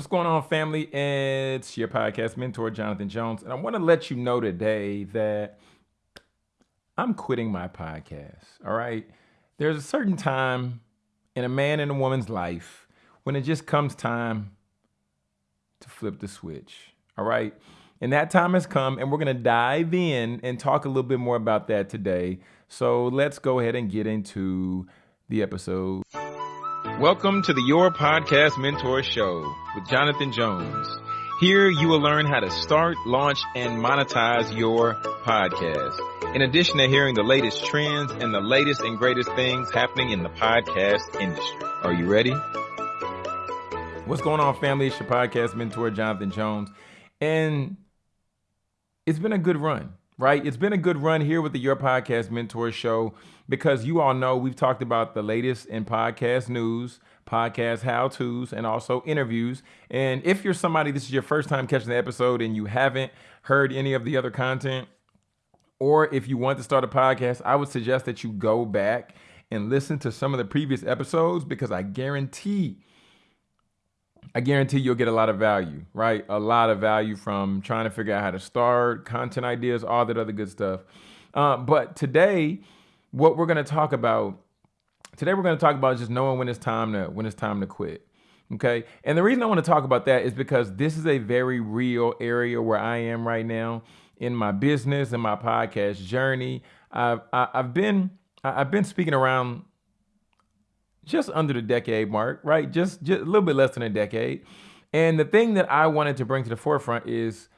What's going on, family? It's your podcast mentor, Jonathan Jones. And I want to let you know today that I'm quitting my podcast. All right. There's a certain time in a man and a woman's life when it just comes time to flip the switch. All right. And that time has come, and we're going to dive in and talk a little bit more about that today. So let's go ahead and get into the episode. Welcome to the Your Podcast Mentor Show with Jonathan Jones. Here you will learn how to start, launch, and monetize your podcast. In addition to hearing the latest trends and the latest and greatest things happening in the podcast industry. Are you ready? What's going on, family? It's your podcast mentor, Jonathan Jones. And it's been a good run right? It's been a good run here with the Your Podcast Mentor Show because you all know we've talked about the latest in podcast news, podcast how to's, and also interviews. And if you're somebody, this is your first time catching the episode and you haven't heard any of the other content, or if you want to start a podcast, I would suggest that you go back and listen to some of the previous episodes because I guarantee I guarantee you'll get a lot of value, right? A lot of value from trying to figure out how to start, content ideas, all that other good stuff. Uh, but today, what we're going to talk about today, we're going to talk about just knowing when it's time to when it's time to quit. Okay, and the reason I want to talk about that is because this is a very real area where I am right now in my business and my podcast journey. I've I, have i have been I've been speaking around just under the decade mark, right? Just, just a little bit less than a decade. And the thing that I wanted to bring to the forefront is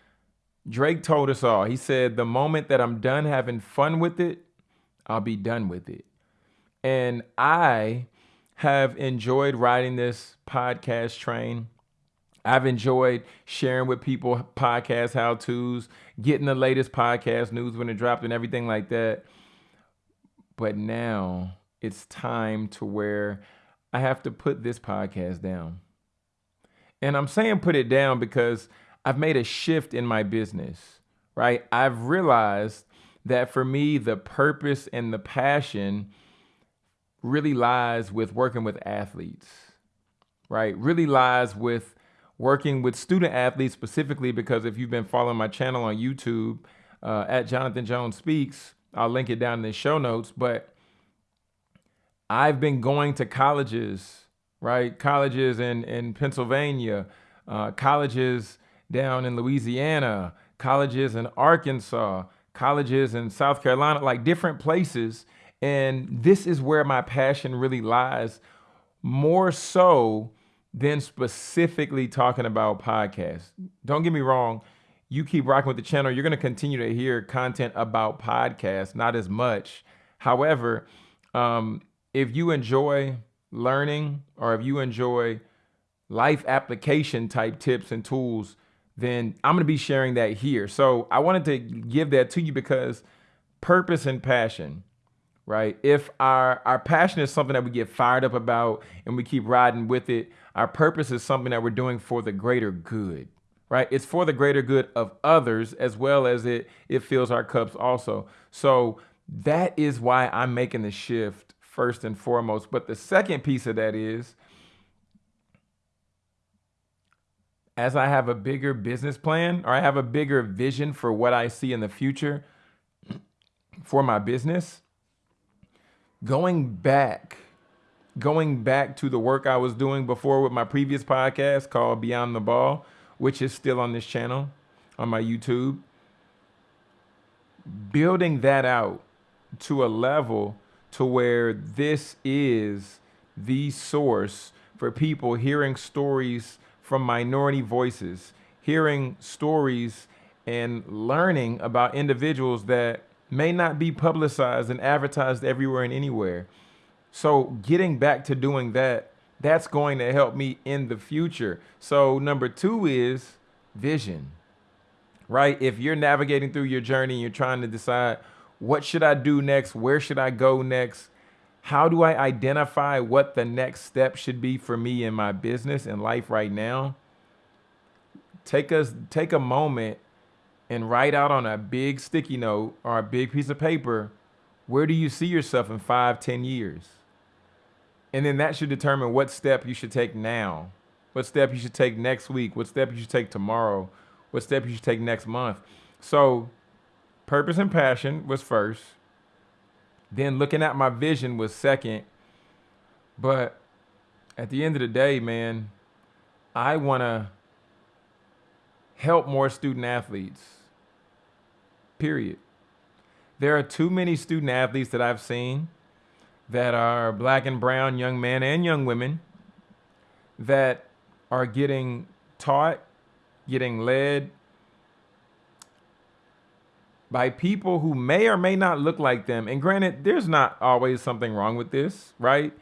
Drake told us all. He said, The moment that I'm done having fun with it, I'll be done with it. And I have enjoyed riding this podcast train. I've enjoyed sharing with people podcast how to's, getting the latest podcast news when it dropped and everything like that. But now it's time to where I have to put this podcast down. And I'm saying put it down because I've made a shift in my business, right? I've realized that for me, the purpose and the passion really lies with working with athletes, right? Really lies with working with student athletes specifically because if you've been following my channel on YouTube uh, at Jonathan Jones Speaks, I'll link it down in the show notes. But I've been going to colleges, right? Colleges in, in Pennsylvania, uh, colleges down in Louisiana, colleges in Arkansas, colleges in South Carolina, like different places. And this is where my passion really lies, more so than specifically talking about podcasts. Don't get me wrong, you keep rocking with the channel, you're going to continue to hear content about podcasts, not as much. However, um, if you enjoy learning or if you enjoy life application type tips and tools, then I'm to be sharing that here. So I wanted to give that to you because purpose and passion, right? If our our passion is something that we get fired up about and we keep riding with it, our purpose is something that we're doing for the greater good, right? It's for the greater good of others as well as it it fills our cups also. So that is why I'm making the shift first and foremost. But the second piece of that is as I have a bigger business plan or I have a bigger vision for what I see in the future for my business, going back, going back to the work I was doing before with my previous podcast called Beyond the Ball, which is still on this channel on my YouTube, building that out to a level to where this is the source for people hearing stories from minority voices, hearing stories and learning about individuals that may not be publicized and advertised everywhere and anywhere. So getting back to doing that, that's going to help me in the future. So number two is vision, right? If you're navigating through your journey and you're trying to decide what should I do next? Where should I go next? How do I identify what the next step should be for me in my business and life right now? Take us take a moment and write out on a big sticky note or a big piece of paper, where do you see yourself in five, ten years? And then that should determine what step you should take now, what step you should take next week, what step you should take tomorrow, what step you should take next month. So, purpose and passion was first. Then looking at my vision was second. But at the end of the day, man, I want to help more student athletes. Period. There are too many student athletes that I've seen that are black and brown young men and young women that are getting taught, getting led by people who may or may not look like them. And granted, there's not always something wrong with this, right?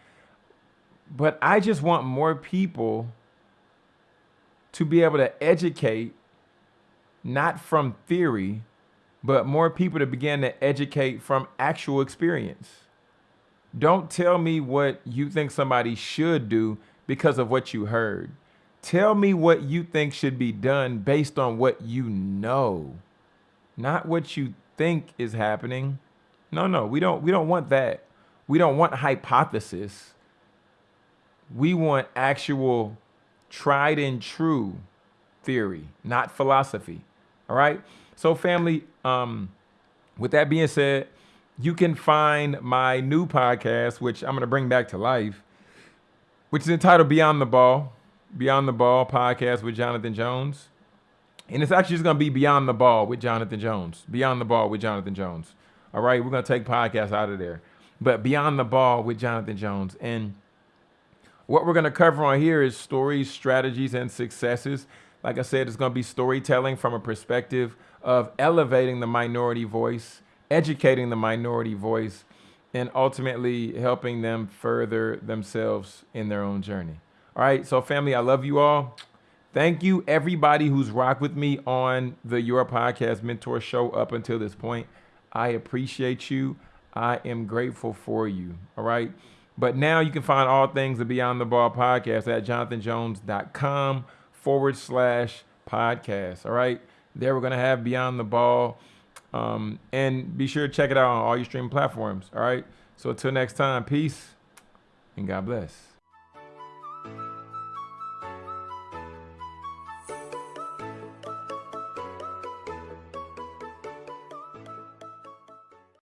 But I just want more people to be able to educate, not from theory, but more people to begin to educate from actual experience. Don't tell me what you think somebody should do because of what you heard. Tell me what you think should be done based on what you know, not what you think is happening. No, no, we don't we don't want that. We don't want hypothesis. We want actual tried and true theory, not philosophy. All right? So family, um with that being said, you can find my new podcast, which I'm going to bring back to life, which is entitled Beyond the Ball, Beyond the Ball podcast with Jonathan Jones. And it's actually just going to be Beyond the Ball with Jonathan Jones. Beyond the Ball with Jonathan Jones. All right, we're going to take podcasts out of there. But Beyond the Ball with Jonathan Jones. And what we're going to cover on here is stories, strategies, and successes. Like I said, it's going to be storytelling from a perspective of elevating the minority voice educating the minority voice, and ultimately helping them further themselves in their own journey. All right, so family, I love you all. Thank you, everybody who's rocked with me on the Your Podcast Mentor Show up until this point. I appreciate you. I am grateful for you. All right. But now you can find all things the Beyond the Ball podcast at jonathanjones.com forward slash podcast. All right. There we're going to have Beyond the Ball um, and be sure to check it out on all your streaming platforms. All right. So until next time, peace and God bless.